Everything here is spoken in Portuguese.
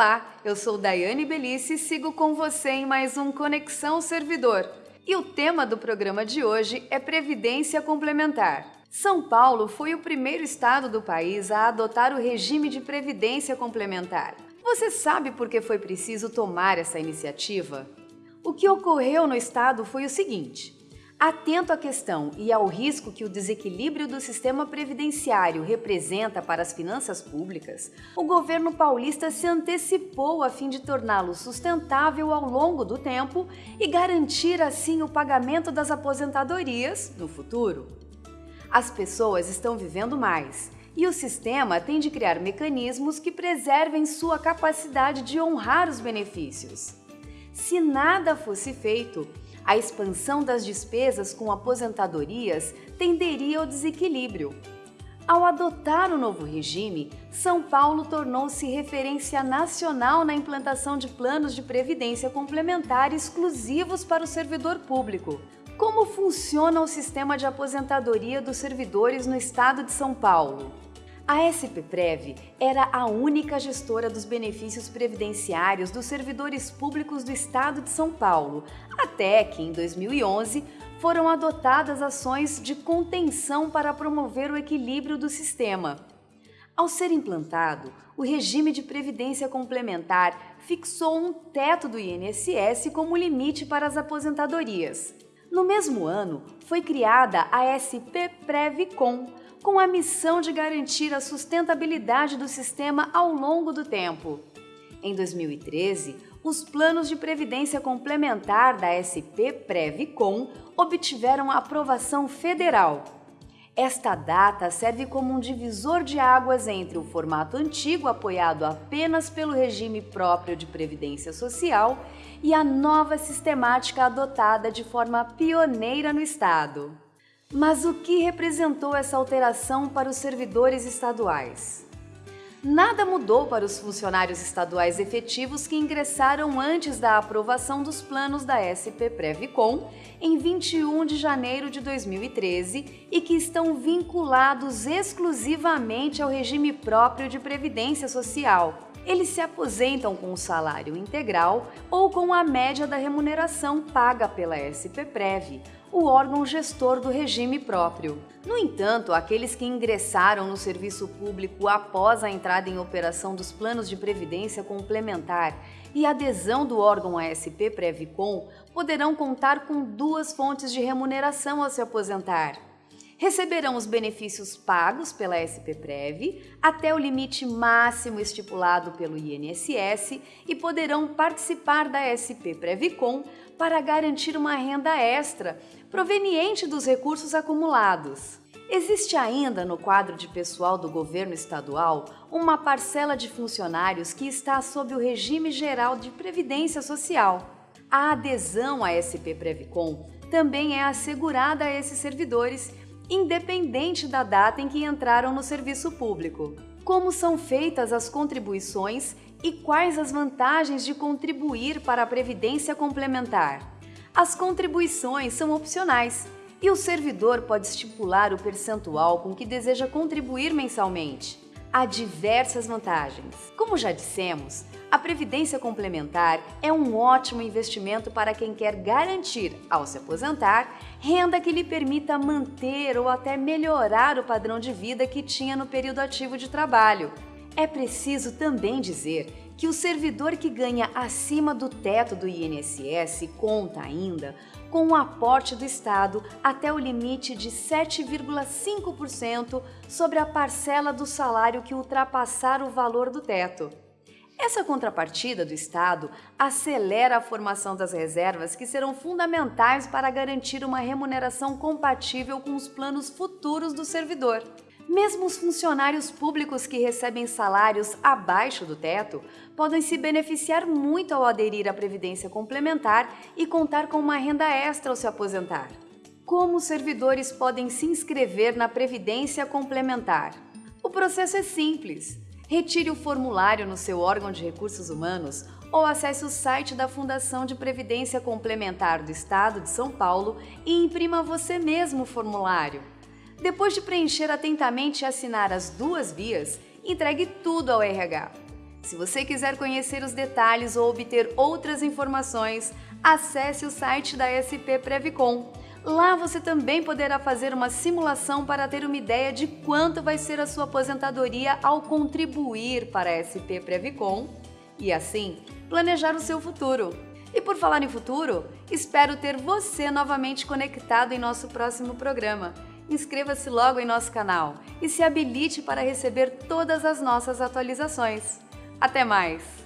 Olá, eu sou Daiane Belice e sigo com você em mais um Conexão Servidor. E o tema do programa de hoje é Previdência Complementar. São Paulo foi o primeiro estado do país a adotar o regime de previdência complementar. Você sabe por que foi preciso tomar essa iniciativa? O que ocorreu no estado foi o seguinte: Atento à questão e ao risco que o desequilíbrio do sistema previdenciário representa para as finanças públicas, o governo paulista se antecipou a fim de torná-lo sustentável ao longo do tempo e garantir assim o pagamento das aposentadorias no futuro. As pessoas estão vivendo mais e o sistema tem de criar mecanismos que preservem sua capacidade de honrar os benefícios. Se nada fosse feito, a expansão das despesas com aposentadorias tenderia ao desequilíbrio. Ao adotar o novo regime, São Paulo tornou-se referência nacional na implantação de planos de previdência complementar exclusivos para o servidor público. Como funciona o sistema de aposentadoria dos servidores no estado de São Paulo? A SPPrev era a única gestora dos benefícios previdenciários dos servidores públicos do estado de São Paulo, até que, em 2011, foram adotadas ações de contenção para promover o equilíbrio do sistema. Ao ser implantado, o regime de previdência complementar fixou um teto do INSS como limite para as aposentadorias. No mesmo ano, foi criada a SP Previcom, com a missão de garantir a sustentabilidade do sistema ao longo do tempo. Em 2013, os planos de previdência complementar da SP Previcom obtiveram aprovação federal. Esta data serve como um divisor de águas entre o formato antigo, apoiado apenas pelo regime próprio de previdência social, e a nova sistemática adotada de forma pioneira no Estado. Mas o que representou essa alteração para os servidores estaduais? Nada mudou para os funcionários estaduais efetivos que ingressaram antes da aprovação dos planos da SP Previcom em 21 de janeiro de 2013 e que estão vinculados exclusivamente ao regime próprio de previdência social. Eles se aposentam com o salário integral ou com a média da remuneração paga pela SPPrev, o órgão gestor do regime próprio. No entanto, aqueles que ingressaram no serviço público após a entrada em operação dos planos de previdência complementar e adesão do órgão ASP Previcom poderão contar com duas fontes de remuneração ao se aposentar receberão os benefícios pagos pela SPPrev até o limite máximo estipulado pelo INSS e poderão participar da SP Previcom para garantir uma renda extra proveniente dos recursos acumulados. Existe ainda no quadro de pessoal do governo estadual uma parcela de funcionários que está sob o regime geral de previdência social. A adesão à SP Previcom também é assegurada a esses servidores independente da data em que entraram no serviço público. Como são feitas as contribuições e quais as vantagens de contribuir para a previdência complementar? As contribuições são opcionais e o servidor pode estipular o percentual com que deseja contribuir mensalmente. Há diversas vantagens. Como já dissemos, a previdência complementar é um ótimo investimento para quem quer garantir, ao se aposentar, renda que lhe permita manter ou até melhorar o padrão de vida que tinha no período ativo de trabalho. É preciso também dizer que o servidor que ganha acima do teto do INSS conta ainda com o aporte do Estado até o limite de 7,5% sobre a parcela do salário que ultrapassar o valor do teto. Essa contrapartida do Estado acelera a formação das reservas que serão fundamentais para garantir uma remuneração compatível com os planos futuros do servidor. Mesmo os funcionários públicos que recebem salários abaixo do teto podem se beneficiar muito ao aderir à Previdência Complementar e contar com uma renda extra ao se aposentar. Como os servidores podem se inscrever na Previdência Complementar? O processo é simples retire o formulário no seu órgão de recursos humanos ou acesse o site da Fundação de Previdência Complementar do Estado de São Paulo e imprima você mesmo o formulário. Depois de preencher atentamente e assinar as duas vias, entregue tudo ao RH. Se você quiser conhecer os detalhes ou obter outras informações, acesse o site da SP Previcon. Lá você também poderá fazer uma simulação para ter uma ideia de quanto vai ser a sua aposentadoria ao contribuir para a SP Previcon e assim planejar o seu futuro. E por falar em futuro, espero ter você novamente conectado em nosso próximo programa. Inscreva-se logo em nosso canal e se habilite para receber todas as nossas atualizações. Até mais!